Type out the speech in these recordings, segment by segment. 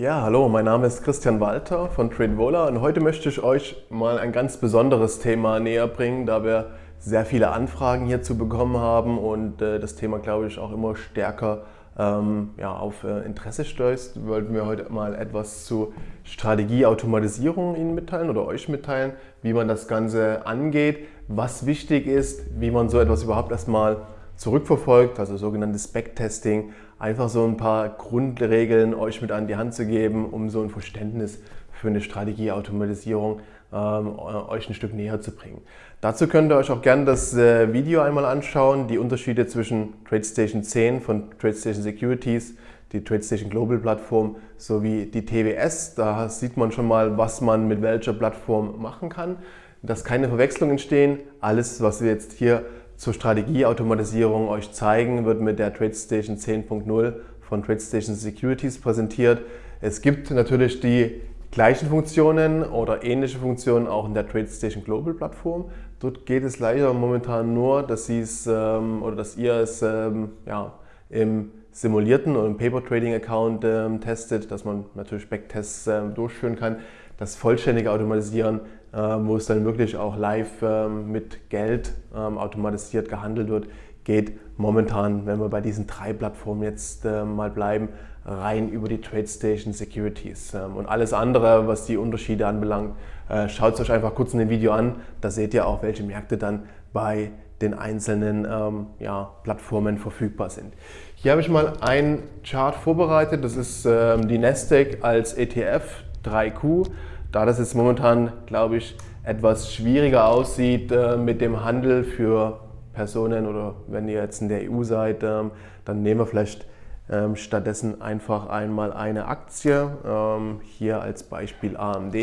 Ja, hallo, mein Name ist Christian Walter von TradeVola und heute möchte ich euch mal ein ganz besonderes Thema näher bringen, da wir sehr viele Anfragen hierzu bekommen haben und äh, das Thema, glaube ich, auch immer stärker ähm, ja, auf äh, Interesse stößt, wollten wir heute mal etwas zu Strategieautomatisierung Ihnen mitteilen oder euch mitteilen, wie man das Ganze angeht, was wichtig ist, wie man so etwas überhaupt erstmal zurückverfolgt, also sogenanntes Backtesting, einfach so ein paar Grundregeln euch mit an die Hand zu geben, um so ein Verständnis für eine Strategieautomatisierung ähm, euch ein Stück näher zu bringen. Dazu könnt ihr euch auch gerne das äh, Video einmal anschauen, die Unterschiede zwischen TradeStation 10 von TradeStation Securities, die TradeStation Global Plattform sowie die TWS. Da sieht man schon mal, was man mit welcher Plattform machen kann. Dass keine Verwechslungen entstehen. Alles, was wir jetzt hier zur Strategieautomatisierung euch zeigen, wird mit der TradeStation 10.0 von TradeStation Securities präsentiert. Es gibt natürlich die gleichen Funktionen oder ähnliche Funktionen auch in der TradeStation Global Plattform. Dort geht es leider momentan nur, dass, ähm, oder dass ihr es ähm, ja, im simulierten oder im Paper Trading Account ähm, testet, dass man natürlich Backtests ähm, durchführen kann. Das vollständige Automatisieren, wo es dann wirklich auch live ähm, mit Geld ähm, automatisiert gehandelt wird, geht momentan, wenn wir bei diesen drei Plattformen jetzt mal bleiben, rein über die TradeStation Securities. Ähm, und alles andere, was die Unterschiede anbelangt, äh, schaut es euch einfach kurz in dem Video an. Da seht ihr auch, welche Märkte dann bei den einzelnen ähm, ja, Plattformen verfügbar sind. Hier habe ich mal ein Chart vorbereitet. Das ist ähm, die Nasdaq als ETF 3Q. Da das jetzt momentan, glaube ich, etwas schwieriger aussieht äh, mit dem Handel für Personen oder wenn ihr jetzt in der EU seid, ähm, dann nehmen wir vielleicht ähm, stattdessen einfach einmal eine Aktie, ähm, hier als Beispiel AMD.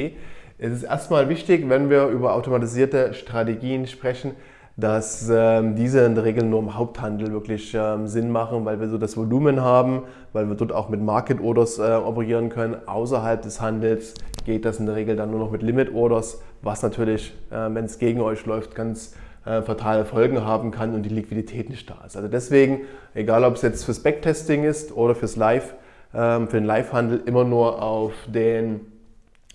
Es ist erstmal wichtig, wenn wir über automatisierte Strategien sprechen, dass ähm, diese in der Regel nur im Haupthandel wirklich ähm, Sinn machen, weil wir so das Volumen haben, weil wir dort auch mit Market Orders äh, operieren können. Außerhalb des Handels geht das in der Regel dann nur noch mit Limit Orders, was natürlich, äh, wenn es gegen euch läuft, ganz äh, fatale Folgen haben kann und die Liquidität nicht da ist. Also deswegen, egal ob es jetzt fürs Backtesting ist oder fürs Live, ähm, für den Live-Handel, immer nur auf den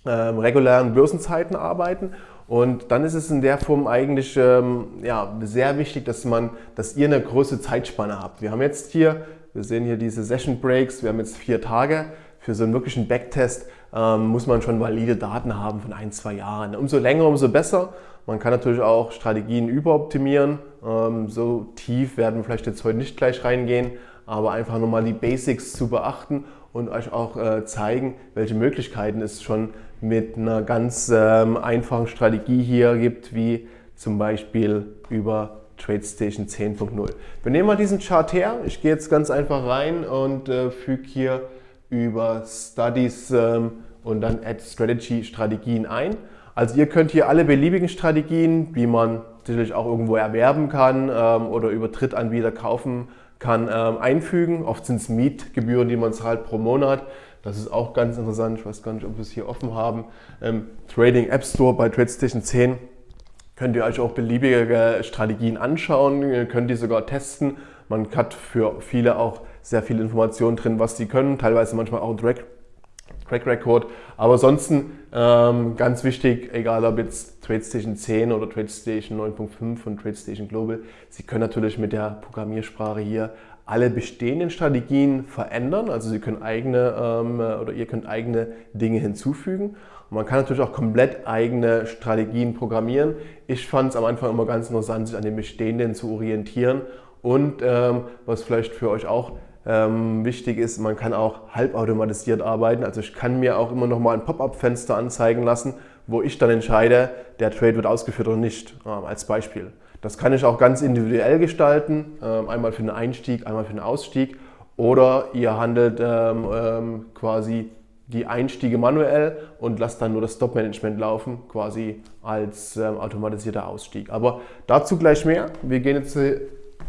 ähm, regulären Börsenzeiten arbeiten. Und dann ist es in der Form eigentlich ähm, ja, sehr wichtig, dass, man, dass ihr eine große Zeitspanne habt. Wir haben jetzt hier, wir sehen hier diese Session Breaks, wir haben jetzt vier Tage. Für so einen wirklichen Backtest ähm, muss man schon valide Daten haben von ein, zwei Jahren. Umso länger, umso besser. Man kann natürlich auch Strategien überoptimieren. Ähm, so tief werden wir vielleicht jetzt heute nicht gleich reingehen, aber einfach nochmal die Basics zu beachten und euch auch äh, zeigen, welche Möglichkeiten es schon mit einer ganz ähm, einfachen Strategie hier gibt, wie zum Beispiel über TradeStation 10.0. Wir nehmen mal diesen Chart her. Ich gehe jetzt ganz einfach rein und äh, füge hier über Studies ähm, und dann Add Strategy Strategien ein. Also ihr könnt hier alle beliebigen Strategien, die man sicherlich auch irgendwo erwerben kann ähm, oder über Drittanbieter kaufen kann, ähm, einfügen. Oft sind es Mietgebühren, die man zahlt pro Monat. Das ist auch ganz interessant. Ich weiß gar nicht, ob wir es hier offen haben. Ähm, Trading App Store bei TradeStation 10 könnt ihr euch auch beliebige Strategien anschauen, ihr könnt die sogar testen. Man hat für viele auch sehr viele Informationen drin, was sie können, teilweise manchmal auch ein Track Track Record. Aber ansonsten ähm, ganz wichtig, egal ob jetzt TradeStation 10 oder TradeStation 9.5 und TradeStation Global, Sie können natürlich mit der Programmiersprache hier alle bestehenden Strategien verändern. Also Sie können eigene ähm, oder ihr könnt eigene Dinge hinzufügen. Und man kann natürlich auch komplett eigene Strategien programmieren. Ich fand es am Anfang immer ganz interessant, sich an den bestehenden zu orientieren. Und ähm, was vielleicht für euch auch ähm, wichtig ist, man kann auch halbautomatisiert arbeiten. Also ich kann mir auch immer noch mal ein Pop-up-Fenster anzeigen lassen, wo ich dann entscheide, der Trade wird ausgeführt oder nicht, ähm, als Beispiel. Das kann ich auch ganz individuell gestalten, ähm, einmal für den Einstieg, einmal für den Ausstieg. Oder ihr handelt ähm, ähm, quasi die Einstiege manuell und lasst dann nur das Stop-Management laufen, quasi als automatisierter Ausstieg. Aber dazu gleich mehr. Wir gehen jetzt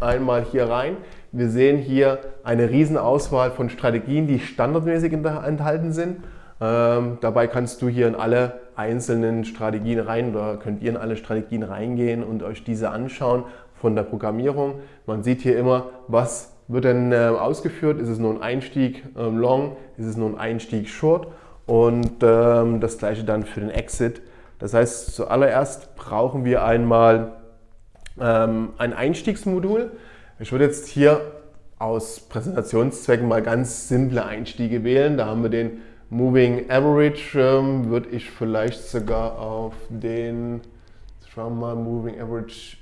einmal hier rein. Wir sehen hier eine riesen Auswahl von Strategien, die standardmäßig enthalten sind. Ähm, dabei kannst du hier in alle einzelnen Strategien rein oder könnt ihr in alle Strategien reingehen und euch diese anschauen von der Programmierung. Man sieht hier immer, was wird dann äh, ausgeführt? Ist es nur ein Einstieg ähm, Long? Ist es nur ein Einstieg Short? Und ähm, das gleiche dann für den Exit. Das heißt, zuallererst brauchen wir einmal ähm, ein Einstiegsmodul. Ich würde jetzt hier aus Präsentationszwecken mal ganz simple Einstiege wählen. Da haben wir den Moving Average, ähm, würde ich vielleicht sogar auf den, schauen wir mal, Moving Average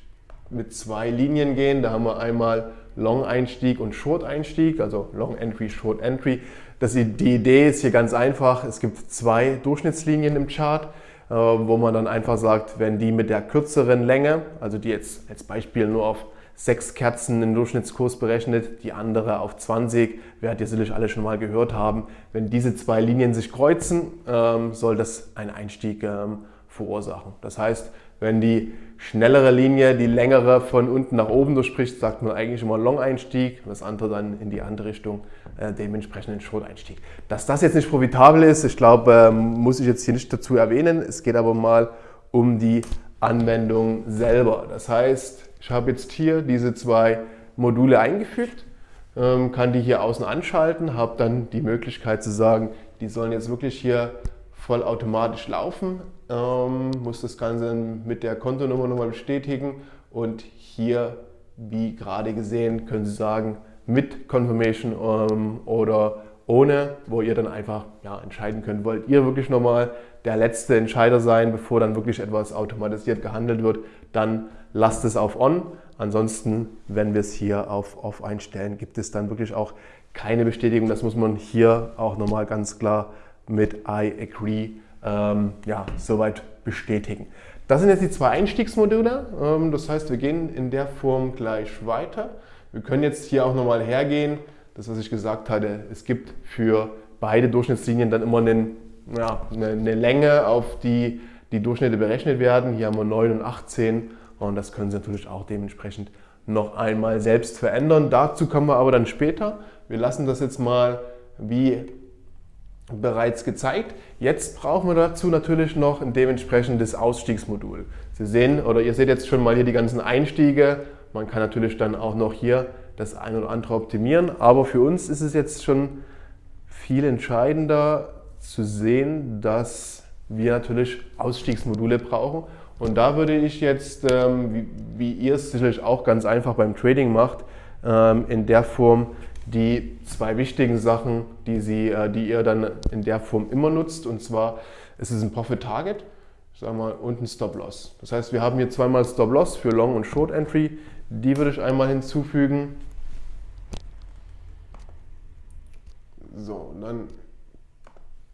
mit zwei Linien gehen. Da haben wir einmal Long-Einstieg und Short-Einstieg, also Long-Entry, Short-Entry. Die Idee ist hier ganz einfach. Es gibt zwei Durchschnittslinien im Chart, äh, wo man dann einfach sagt, wenn die mit der kürzeren Länge, also die jetzt als Beispiel nur auf sechs Kerzen im Durchschnittskurs berechnet, die andere auf 20, werdet ihr sicherlich alle schon mal gehört haben. Wenn diese zwei Linien sich kreuzen, ähm, soll das einen Einstieg ähm, verursachen. Das heißt, wenn die schnellere Linie die längere von unten nach oben durchspricht, sagt man eigentlich immer Long-Einstieg, das andere dann in die andere Richtung, äh, dementsprechend ein Short-Einstieg. Dass das jetzt nicht profitabel ist, ich glaube, ähm, muss ich jetzt hier nicht dazu erwähnen. Es geht aber mal um die Anwendung selber. Das heißt, ich habe jetzt hier diese zwei Module eingefügt, ähm, kann die hier außen anschalten, habe dann die Möglichkeit zu sagen, die sollen jetzt wirklich hier vollautomatisch laufen, ähm, muss das Ganze mit der Kontonummer nochmal bestätigen und hier, wie gerade gesehen, können Sie sagen, mit Confirmation ähm, oder ohne, wo ihr dann einfach ja, entscheiden könnt, wollt ihr wirklich nochmal der letzte Entscheider sein, bevor dann wirklich etwas automatisiert gehandelt wird, dann lasst es auf On. Ansonsten, wenn wir es hier auf Off einstellen, gibt es dann wirklich auch keine Bestätigung. Das muss man hier auch nochmal ganz klar mit I agree ähm, ja, soweit bestätigen. Das sind jetzt die zwei Einstiegsmodule. Ähm, das heißt, wir gehen in der Form gleich weiter. Wir können jetzt hier auch nochmal hergehen. Das, was ich gesagt hatte, es gibt für beide Durchschnittslinien dann immer einen, ja, eine, eine Länge, auf die die Durchschnitte berechnet werden. Hier haben wir 9 und 18 und das können Sie natürlich auch dementsprechend noch einmal selbst verändern. Dazu kommen wir aber dann später. Wir lassen das jetzt mal wie bereits gezeigt. Jetzt brauchen wir dazu natürlich noch ein dementsprechendes Ausstiegsmodul. Sie sehen oder ihr seht jetzt schon mal hier die ganzen Einstiege. Man kann natürlich dann auch noch hier das ein oder andere optimieren, aber für uns ist es jetzt schon viel entscheidender zu sehen, dass wir natürlich Ausstiegsmodule brauchen. Und da würde ich jetzt, ähm, wie, wie ihr es sicherlich auch ganz einfach beim Trading macht, ähm, in der Form die zwei wichtigen Sachen, die, Sie, äh, die ihr dann in der Form immer nutzt. Und zwar ist es ein Profit Target sag mal, und ein Stop Loss. Das heißt, wir haben hier zweimal Stop Loss für Long und Short Entry. Die würde ich einmal hinzufügen. So, dann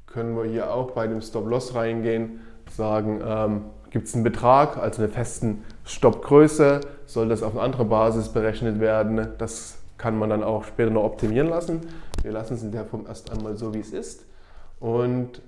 können wir hier auch bei dem Stop Loss reingehen, sagen, ähm, gibt es einen Betrag, also eine festen Stoppgröße, soll das auf eine andere Basis berechnet werden. Das kann man dann auch später noch optimieren lassen. Wir lassen es in der Form erst einmal so, wie es ist. Und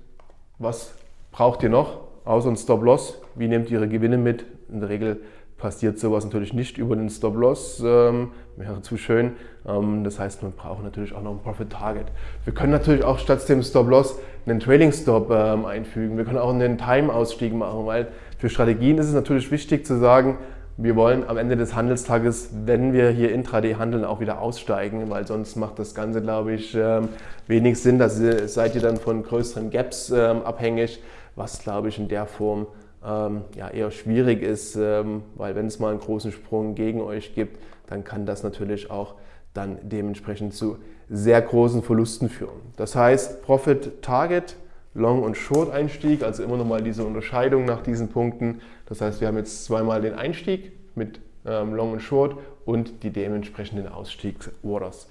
was braucht ihr noch? Außer ein Stop-Loss. Wie nehmt ihr Ihre Gewinne mit? In der Regel passiert sowas natürlich nicht über den Stop-Loss, ähm, wäre zu schön. Ähm, das heißt, man braucht natürlich auch noch ein Profit-Target. Wir können natürlich auch statt dem Stop-Loss einen Trailing-Stop ähm, einfügen. Wir können auch einen Time-Ausstieg machen, weil für Strategien ist es natürlich wichtig zu sagen, wir wollen am Ende des Handelstages, wenn wir hier Intraday handeln, auch wieder aussteigen, weil sonst macht das Ganze, glaube ich, ähm, wenig Sinn. Da seid ihr dann von größeren Gaps ähm, abhängig, was, glaube ich, in der Form ähm, ja, eher schwierig ist, weil wenn es mal einen großen Sprung gegen euch gibt, dann kann das natürlich auch dann dementsprechend zu sehr großen Verlusten führen. Das heißt, Profit Target Long- und Short-Einstieg, also immer nochmal diese Unterscheidung nach diesen Punkten. Das heißt, wir haben jetzt zweimal den Einstieg mit ähm, Long und Short und die dementsprechenden Ausstiegsorders.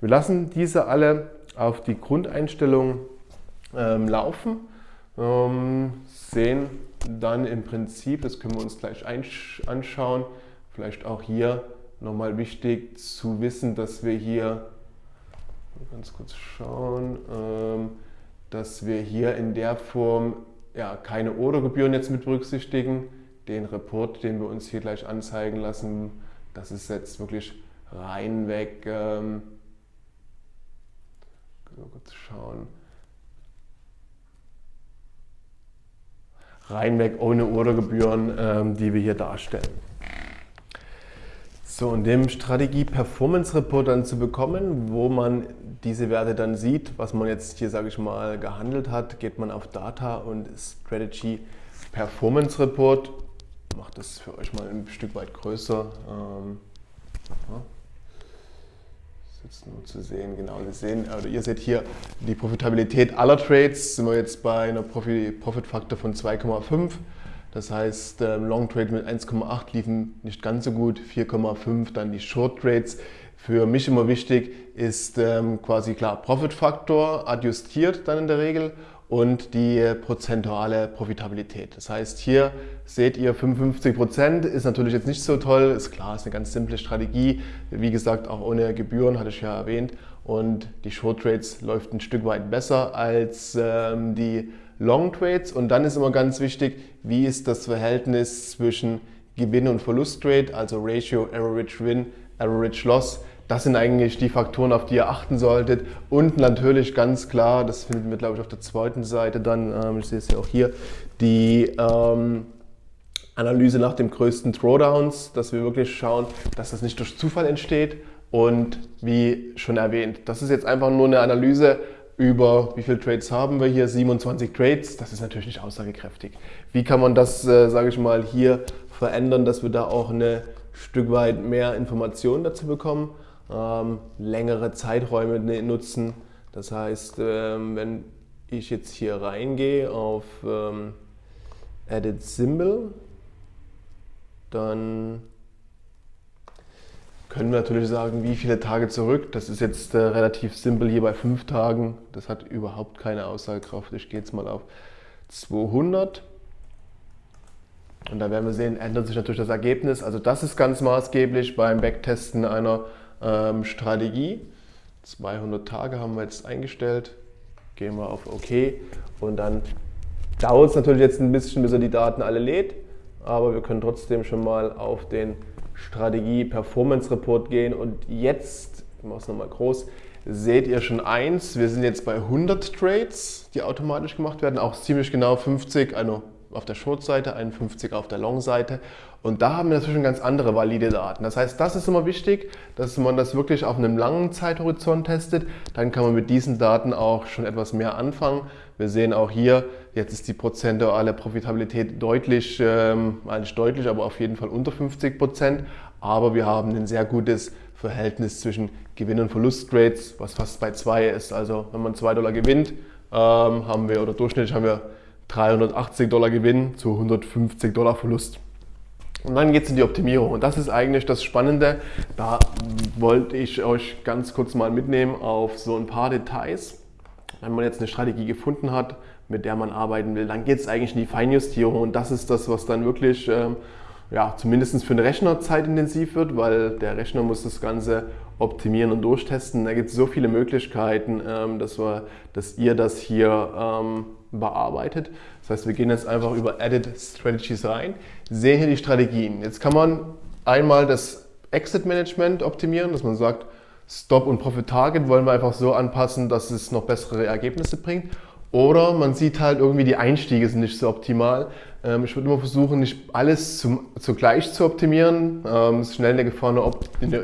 Wir lassen diese alle auf die Grundeinstellung ähm, laufen, ähm, sehen dann im Prinzip, das können wir uns gleich anschauen, vielleicht auch hier nochmal wichtig zu wissen, dass wir hier, ganz kurz schauen, ähm, dass wir hier in der Form ja, keine Ordergebühren jetzt mit berücksichtigen. Den Report, den wir uns hier gleich anzeigen lassen, das ist jetzt wirklich reinweg, ähm, kurz schauen, reinweg ohne Ordergebühren, ähm, die wir hier darstellen. So, und dem Strategie-Performance-Report dann zu bekommen, wo man diese Werte dann sieht, was man jetzt hier, sage ich mal, gehandelt hat, geht man auf Data und Strategy Performance Report. Macht das für euch mal ein Stück weit größer. Ähm, ja. Jetzt nur zu sehen, genau, Sie sehen, oder ihr seht hier die Profitabilität aller Trades, sind wir jetzt bei einer Profit-Faktor von 2,5. Das heißt, ähm, Long Trade mit 1,8 liefen nicht ganz so gut, 4,5 dann die Short Trades. Für mich immer wichtig ist ähm, quasi klar Profit-Faktor adjustiert dann in der Regel und die prozentuale Profitabilität. Das heißt, hier seht ihr 55 Prozent, ist natürlich jetzt nicht so toll, ist klar, ist eine ganz simple Strategie, wie gesagt auch ohne Gebühren, hatte ich ja erwähnt. Und die Short Trades läuft ein Stück weit besser als ähm, die Long Trades und dann ist immer ganz wichtig, wie ist das Verhältnis zwischen Gewinn und Verlust Trade, also Ratio Average Win, Average Loss. Das sind eigentlich die Faktoren, auf die ihr achten solltet. Und natürlich ganz klar, das findet ihr glaube ich auf der zweiten Seite dann, ähm, ich sehe es ja auch hier, die ähm, Analyse nach dem größten Throwdowns, dass wir wirklich schauen, dass das nicht durch Zufall entsteht. Und wie schon erwähnt, das ist jetzt einfach nur eine Analyse über wie viele Trades haben wir hier, 27 Trades, das ist natürlich nicht aussagekräftig. Wie kann man das, äh, sage ich mal, hier verändern, dass wir da auch ein Stück weit mehr Informationen dazu bekommen, ähm, längere Zeiträume ne, nutzen. Das heißt, ähm, wenn ich jetzt hier reingehe auf ähm, Edit Symbol, dann können wir natürlich sagen, wie viele Tage zurück. Das ist jetzt äh, relativ simpel hier bei fünf Tagen. Das hat überhaupt keine Aussagekraft. Ich gehe jetzt mal auf 200. Und da werden wir sehen, ändert sich natürlich das Ergebnis. Also das ist ganz maßgeblich beim Backtesten einer ähm, Strategie. 200 Tage haben wir jetzt eingestellt. Gehen wir auf OK. Und dann dauert es natürlich jetzt ein bisschen, bis er die Daten alle lädt. Aber wir können trotzdem schon mal auf den Strategie Performance Report gehen und jetzt, ich mache es nochmal groß, seht ihr schon eins, wir sind jetzt bei 100 Trades, die automatisch gemacht werden, auch ziemlich genau 50, also auf der Short-Seite, 51 auf der Long-Seite. Und da haben wir natürlich ganz andere valide Daten. Das heißt, das ist immer wichtig, dass man das wirklich auf einem langen Zeithorizont testet. Dann kann man mit diesen Daten auch schon etwas mehr anfangen. Wir sehen auch hier, jetzt ist die prozentuale Profitabilität deutlich, ähm, nicht deutlich, aber auf jeden Fall unter 50 Prozent. Aber wir haben ein sehr gutes Verhältnis zwischen Gewinn- und Verlustrates, was fast bei 2 ist. Also wenn man 2 Dollar gewinnt, ähm, haben wir, oder durchschnittlich haben wir 380 Dollar Gewinn zu 150 Dollar Verlust. Und dann geht es in die Optimierung. Und das ist eigentlich das Spannende. Da wollte ich euch ganz kurz mal mitnehmen auf so ein paar Details. Wenn man jetzt eine Strategie gefunden hat, mit der man arbeiten will, dann geht es eigentlich in die Feinjustierung. Und das ist das, was dann wirklich ähm, ja, zumindest für den Rechner zeitintensiv wird, weil der Rechner muss das Ganze optimieren und durchtesten. Da gibt es so viele Möglichkeiten, ähm, dass, wir, dass ihr das hier ähm, bearbeitet. Das heißt, wir gehen jetzt einfach über Edit Strategies rein, sehen hier die Strategien. Jetzt kann man einmal das Exit Management optimieren, dass man sagt, Stop und Profit Target wollen wir einfach so anpassen, dass es noch bessere Ergebnisse bringt. Oder man sieht halt irgendwie, die Einstiege sind nicht so optimal. Ähm, ich würde immer versuchen, nicht alles zum, zugleich zu optimieren. Ähm, es ist schnell eine Gefahr eine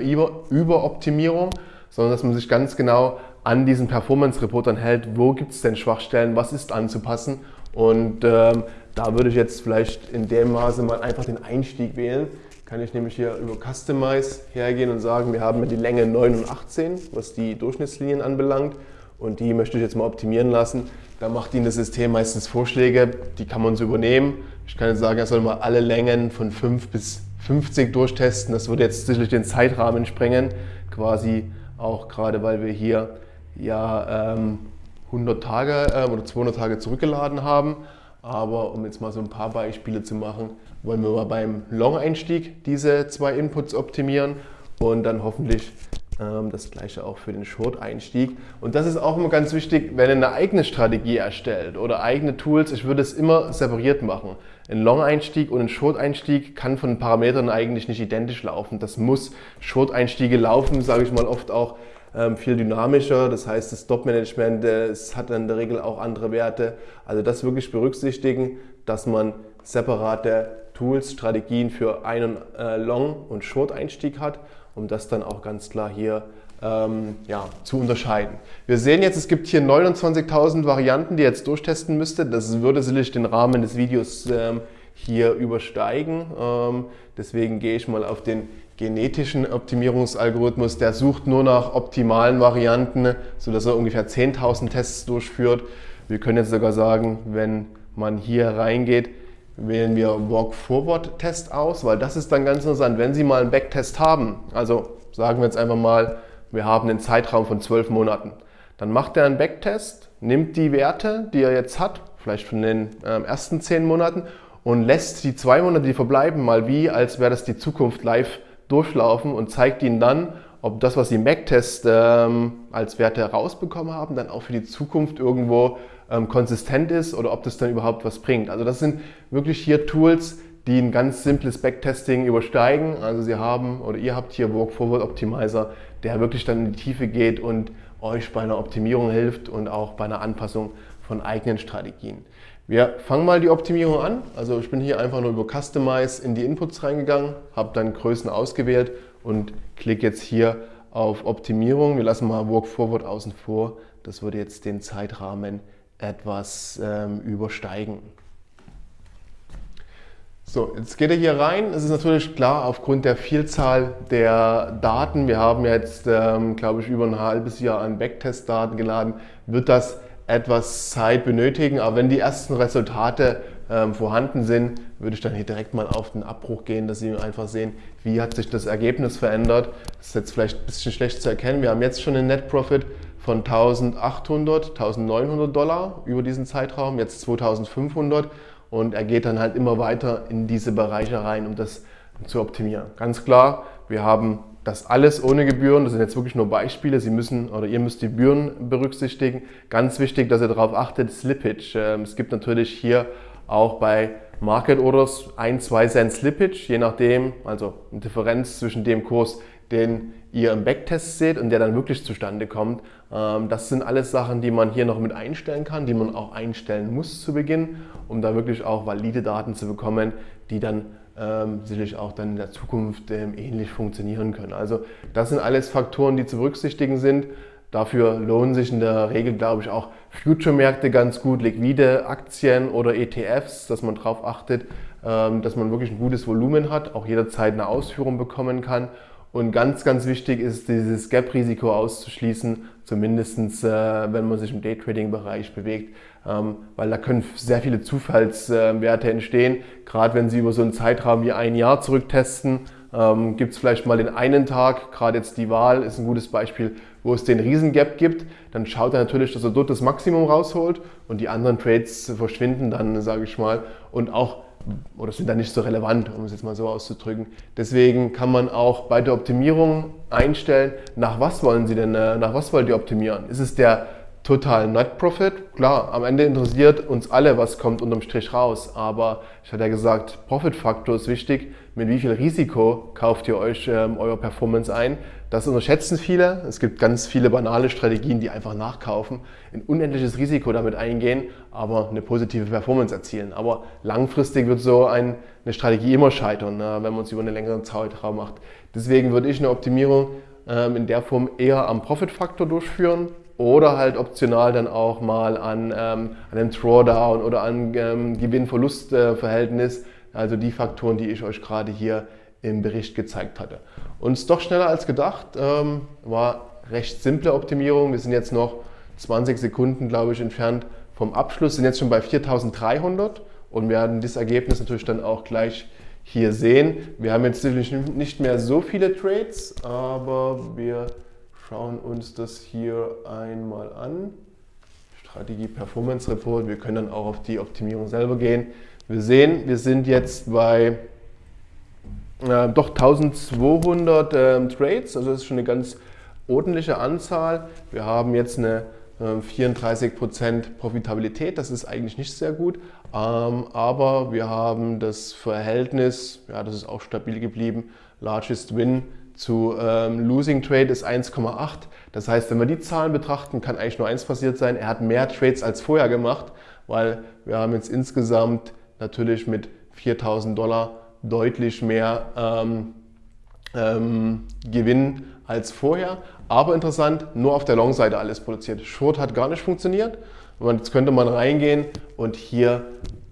Überoptimierung, sondern dass man sich ganz genau an diesen Performance-Reportern hält, wo gibt es denn Schwachstellen, was ist anzupassen. Und ähm, da würde ich jetzt vielleicht in dem Maße mal einfach den Einstieg wählen. Kann ich nämlich hier über Customize hergehen und sagen, wir haben die Länge 9 und 18, was die Durchschnittslinien anbelangt. Und die möchte ich jetzt mal optimieren lassen. Da macht Ihnen das System meistens Vorschläge, die kann man so übernehmen. Ich kann jetzt sagen, er soll mal alle Längen von 5 bis 50 durchtesten. Das würde jetzt sicherlich den Zeitrahmen sprengen, quasi auch gerade, weil wir hier ja ähm, 100 Tage äh, oder 200 Tage zurückgeladen haben. Aber um jetzt mal so ein paar Beispiele zu machen, wollen wir mal beim Long-Einstieg diese zwei Inputs optimieren und dann hoffentlich ähm, das gleiche auch für den Short-Einstieg. Und das ist auch immer ganz wichtig, wenn ihr eine eigene Strategie erstellt oder eigene Tools. Ich würde es immer separiert machen. Ein Long-Einstieg und ein Short-Einstieg kann von Parametern eigentlich nicht identisch laufen. Das muss Short-Einstiege laufen, sage ich mal oft auch viel dynamischer. Das heißt, das Stop-Management hat in der Regel auch andere Werte. Also das wirklich berücksichtigen, dass man separate Tools, Strategien für einen äh, Long- und Short-Einstieg hat, um das dann auch ganz klar hier ähm, ja, zu unterscheiden. Wir sehen jetzt, es gibt hier 29.000 Varianten, die ihr jetzt durchtesten müsstet. Das würde sicherlich den Rahmen des Videos ähm, hier übersteigen. Ähm, deswegen gehe ich mal auf den genetischen Optimierungsalgorithmus. Der sucht nur nach optimalen Varianten, sodass er ungefähr 10.000 Tests durchführt. Wir können jetzt sogar sagen, wenn man hier reingeht, wählen wir Walk-Forward-Test aus, weil das ist dann ganz interessant. Wenn Sie mal einen Backtest haben, also sagen wir jetzt einfach mal, wir haben einen Zeitraum von zwölf Monaten, dann macht er einen Backtest, nimmt die Werte, die er jetzt hat, vielleicht von den äh, ersten zehn Monaten und lässt die zwei Monate, die verbleiben, mal wie, als wäre das die Zukunft live durchlaufen und zeigt ihnen dann, ob das, was sie im Backtest ähm, als Werte herausbekommen haben, dann auch für die Zukunft irgendwo ähm, konsistent ist oder ob das dann überhaupt was bringt. Also das sind wirklich hier Tools, die ein ganz simples Backtesting übersteigen. Also Sie haben oder ihr habt hier Walk Forward Optimizer, der wirklich dann in die Tiefe geht und euch bei einer Optimierung hilft und auch bei einer Anpassung von eigenen Strategien. Wir fangen mal die Optimierung an. Also ich bin hier einfach nur über Customize in die Inputs reingegangen, habe dann Größen ausgewählt und klicke jetzt hier auf Optimierung. Wir lassen mal Walk Forward außen vor. Das würde jetzt den Zeitrahmen etwas ähm, übersteigen. So, jetzt geht er hier rein. Es ist natürlich klar, aufgrund der Vielzahl der Daten, wir haben jetzt, ähm, glaube ich, über ein halbes Jahr an Backtest-Daten geladen, wird das etwas Zeit benötigen, aber wenn die ersten Resultate ähm, vorhanden sind, würde ich dann hier direkt mal auf den Abbruch gehen, dass Sie einfach sehen, wie hat sich das Ergebnis verändert. Das ist jetzt vielleicht ein bisschen schlecht zu erkennen. Wir haben jetzt schon einen Net Profit von 1800, 1900 Dollar über diesen Zeitraum, jetzt 2500 und er geht dann halt immer weiter in diese Bereiche rein, um das zu optimieren. Ganz klar, wir haben das alles ohne Gebühren, das sind jetzt wirklich nur Beispiele, Sie müssen oder ihr müsst die Gebühren berücksichtigen. Ganz wichtig, dass ihr darauf achtet, Slippage. Ähm, es gibt natürlich hier auch bei Market Orders ein, zwei Cent Slippage, je nachdem, also eine Differenz zwischen dem Kurs, den ihr im Backtest seht und der dann wirklich zustande kommt. Ähm, das sind alles Sachen, die man hier noch mit einstellen kann, die man auch einstellen muss zu Beginn, um da wirklich auch valide Daten zu bekommen, die dann ähm, sicherlich auch dann in der Zukunft ähm, ähnlich funktionieren können. Also das sind alles Faktoren, die zu berücksichtigen sind. Dafür lohnen sich in der Regel, glaube ich, auch Future-Märkte ganz gut, liquide Aktien oder ETFs, dass man darauf achtet, ähm, dass man wirklich ein gutes Volumen hat, auch jederzeit eine Ausführung bekommen kann. Und ganz, ganz wichtig ist, dieses Gap-Risiko auszuschließen, zumindest äh, wenn man sich im Daytrading-Bereich bewegt, weil da können sehr viele Zufallswerte entstehen. Gerade wenn Sie über so einen Zeitraum wie ein Jahr zurücktesten, ähm, gibt es vielleicht mal den einen Tag, gerade jetzt die Wahl ist ein gutes Beispiel, wo es den Riesengap gibt, dann schaut er natürlich, dass er dort das Maximum rausholt und die anderen Trades verschwinden dann, sage ich mal, und auch oder sind dann nicht so relevant, um es jetzt mal so auszudrücken. Deswegen kann man auch bei der Optimierung einstellen, nach was wollen Sie denn, äh, nach was wollt ihr optimieren? Ist es der total Net Profit. Klar, am Ende interessiert uns alle, was kommt unterm Strich raus. Aber ich hatte ja gesagt, Profit-Faktor ist wichtig. Mit wie viel Risiko kauft ihr euch ähm, euer Performance ein? Das unterschätzen viele. Es gibt ganz viele banale Strategien, die einfach nachkaufen, ein unendliches Risiko damit eingehen, aber eine positive Performance erzielen. Aber langfristig wird so ein, eine Strategie immer scheitern, ne, wenn man es über einen längeren Zeitraum macht. Deswegen würde ich eine Optimierung ähm, in der Form eher am Profit-Faktor durchführen oder halt optional dann auch mal an, ähm, an einem Drawdown oder an ähm, Gewinn-Verlust-Verhältnis, also die Faktoren, die ich euch gerade hier im Bericht gezeigt hatte. Und es ist doch schneller als gedacht, ähm, war recht simple Optimierung. Wir sind jetzt noch 20 Sekunden, glaube ich, entfernt vom Abschluss, sind jetzt schon bei 4300 und werden das Ergebnis natürlich dann auch gleich hier sehen. Wir haben jetzt nicht mehr so viele Trades, aber wir schauen uns das hier einmal an. Strategie Performance Report. Wir können dann auch auf die Optimierung selber gehen. Wir sehen, wir sind jetzt bei äh, doch 1200 äh, Trades, also das ist schon eine ganz ordentliche Anzahl. Wir haben jetzt eine äh, 34% Profitabilität, das ist eigentlich nicht sehr gut, ähm, aber wir haben das Verhältnis, ja, das ist auch stabil geblieben, Largest Win zu ähm, Losing Trade ist 1,8. Das heißt, wenn wir die Zahlen betrachten, kann eigentlich nur eins passiert sein. Er hat mehr Trades als vorher gemacht, weil wir haben jetzt insgesamt natürlich mit 4000 Dollar deutlich mehr ähm, ähm, Gewinn als vorher. Aber interessant, nur auf der Long-Seite alles produziert. Short hat gar nicht funktioniert. Jetzt könnte man reingehen und hier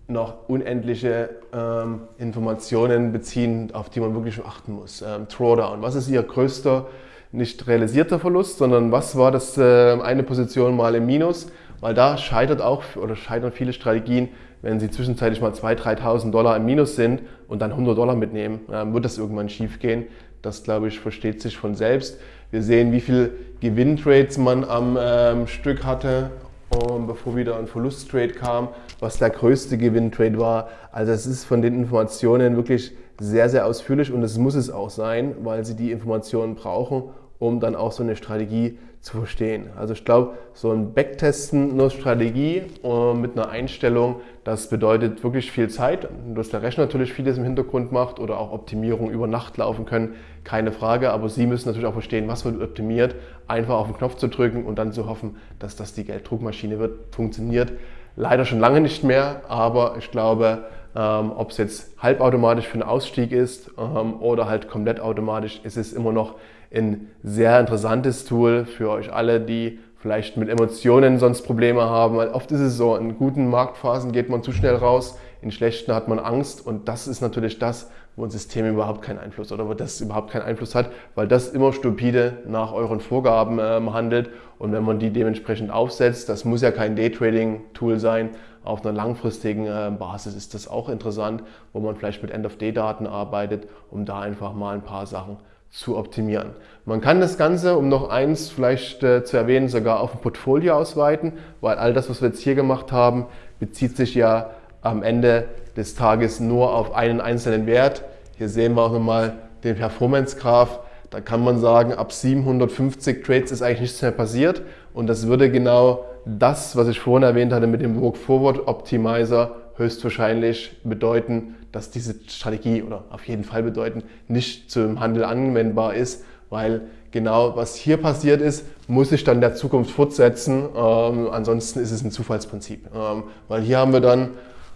noch unendliche ähm, Informationen beziehen, auf die man wirklich achten muss. Ähm, Drawdown, was ist Ihr größter nicht realisierter Verlust, sondern was war das äh, eine Position mal im Minus? Weil da scheitert auch oder scheitern viele Strategien, wenn Sie zwischenzeitlich mal 2.000, 3.000 Dollar im Minus sind und dann 100 Dollar mitnehmen, äh, wird das irgendwann schief gehen. Das, glaube ich, versteht sich von selbst. Wir sehen, wie viel Gewinntrades man am ähm, Stück hatte, um, bevor wieder ein Verlusttrade kam, was der größte Gewinntrade war. Also es ist von den Informationen wirklich sehr, sehr ausführlich und es muss es auch sein, weil Sie die Informationen brauchen, um dann auch so eine Strategie zu verstehen. Also ich glaube, so ein Backtesten nur Strategie äh, mit einer Einstellung, das bedeutet wirklich viel Zeit, dass der Rechner natürlich vieles im Hintergrund macht oder auch Optimierung über Nacht laufen können, keine Frage, aber Sie müssen natürlich auch verstehen, was wird optimiert, einfach auf den Knopf zu drücken und dann zu hoffen, dass das die Gelddruckmaschine wird, funktioniert. Leider schon lange nicht mehr, aber ich glaube, ähm, ob es jetzt halbautomatisch für einen Ausstieg ist ähm, oder halt komplett automatisch, ist es immer noch ein sehr interessantes Tool für euch alle, die vielleicht mit Emotionen sonst Probleme haben. Weil oft ist es so, in guten Marktphasen geht man zu schnell raus, in schlechten hat man Angst. Und das ist natürlich das, wo ein System überhaupt keinen Einfluss oder wo das überhaupt keinen Einfluss hat, weil das immer stupide nach euren Vorgaben ähm, handelt. Und wenn man die dementsprechend aufsetzt, das muss ja kein Daytrading-Tool sein, auf einer langfristigen äh, Basis ist das auch interessant, wo man vielleicht mit End-of-Day-Daten arbeitet, um da einfach mal ein paar Sachen zu optimieren. Man kann das Ganze, um noch eins vielleicht äh, zu erwähnen, sogar auf ein Portfolio ausweiten, weil all das, was wir jetzt hier gemacht haben, bezieht sich ja am Ende des Tages nur auf einen einzelnen Wert. Hier sehen wir auch nochmal den Performance-Graph. Da kann man sagen, ab 750 Trades ist eigentlich nichts mehr passiert und das würde genau das, was ich vorhin erwähnt hatte mit dem Work Forward Optimizer, höchstwahrscheinlich bedeuten, dass diese Strategie oder auf jeden Fall bedeuten, nicht zum Handel anwendbar ist, weil genau was hier passiert ist, muss sich dann der Zukunft fortsetzen. Ähm, ansonsten ist es ein Zufallsprinzip. Ähm, weil hier haben wir dann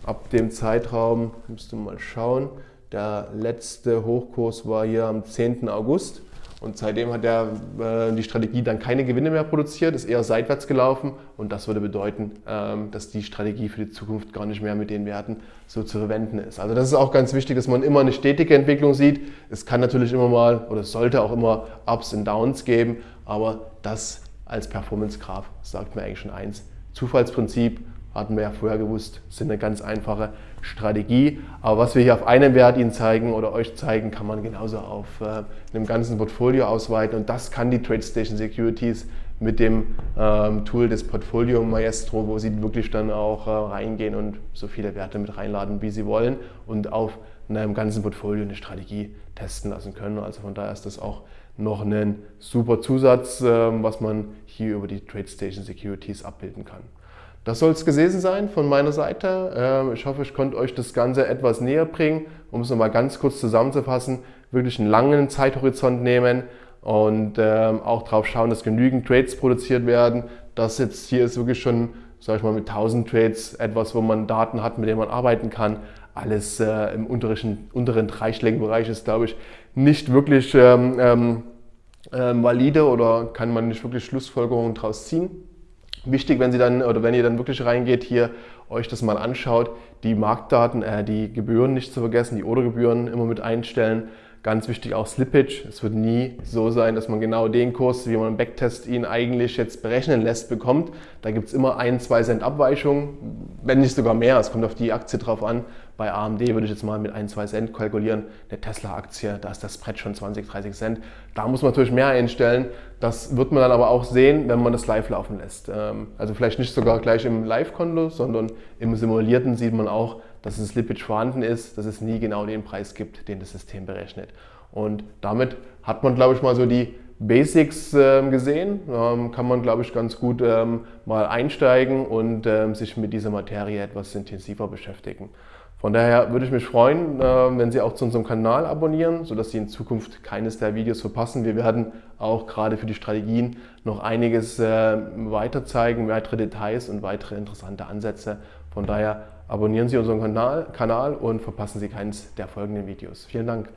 ab dem Zeitraum, müsste mal schauen, der letzte Hochkurs war hier am 10. August. Und seitdem hat er, äh, die Strategie dann keine Gewinne mehr produziert, ist eher seitwärts gelaufen. Und das würde bedeuten, ähm, dass die Strategie für die Zukunft gar nicht mehr mit den Werten so zu verwenden ist. Also das ist auch ganz wichtig, dass man immer eine stetige Entwicklung sieht. Es kann natürlich immer mal oder sollte auch immer Ups und Downs geben, aber das als Performance Graph sagt mir eigentlich schon eins. Zufallsprinzip hatten wir ja vorher gewusst, sind eine ganz einfache Strategie. Aber was wir hier auf einem Wert Ihnen zeigen oder euch zeigen, kann man genauso auf äh, einem ganzen Portfolio ausweiten. Und das kann die TradeStation Securities mit dem ähm, Tool des Portfolio Maestro, wo Sie wirklich dann auch äh, reingehen und so viele Werte mit reinladen, wie Sie wollen und auf einem ganzen Portfolio eine Strategie testen lassen können. Also von daher ist das auch noch ein super Zusatz, äh, was man hier über die TradeStation Securities abbilden kann. Das soll es gewesen sein von meiner Seite. Ähm, ich hoffe, ich konnte euch das Ganze etwas näher bringen. Um es nochmal ganz kurz zusammenzufassen, wirklich einen langen Zeithorizont nehmen und ähm, auch darauf schauen, dass genügend Trades produziert werden. Das jetzt hier ist wirklich schon, sage ich mal, mit 1000 Trades etwas, wo man Daten hat, mit denen man arbeiten kann. Alles äh, im unteren, unteren dreistelligen Bereich ist, glaube ich, nicht wirklich ähm, ähm, valide oder kann man nicht wirklich Schlussfolgerungen daraus ziehen. Wichtig, wenn Sie dann oder wenn ihr dann wirklich reingeht, hier euch das mal anschaut, die Marktdaten, äh, die Gebühren nicht zu vergessen, die Oder-Gebühren immer mit einstellen. Ganz wichtig auch Slippage. Es wird nie so sein, dass man genau den Kurs, wie man im Backtest ihn eigentlich jetzt berechnen lässt, bekommt. Da gibt es immer ein, zwei Cent Abweichung, wenn nicht sogar mehr. Es kommt auf die Aktie drauf an. Bei AMD würde ich jetzt mal mit ein, zwei Cent kalkulieren. Eine Tesla-Aktie, da ist das Spread schon 20, 30 Cent. Da muss man natürlich mehr einstellen. Das wird man dann aber auch sehen, wenn man das live laufen lässt. Ähm, also vielleicht nicht sogar gleich im Live-Konto, sondern im Simulierten sieht man auch, dass es Slippage vorhanden ist, dass es nie genau den Preis gibt, den das System berechnet. Und damit hat man, glaube ich, mal so die Basics äh, gesehen. Ähm, kann man, glaube ich, ganz gut ähm, mal einsteigen und ähm, sich mit dieser Materie etwas intensiver beschäftigen. Von daher würde ich mich freuen, äh, wenn Sie auch zu unserem Kanal abonnieren, sodass Sie in Zukunft keines der Videos verpassen. Wir werden auch gerade für die Strategien noch einiges äh, weiter zeigen, weitere Details und weitere interessante Ansätze. Von daher abonnieren Sie unseren Kanal, und verpassen Sie keines der folgenden Videos. Vielen Dank.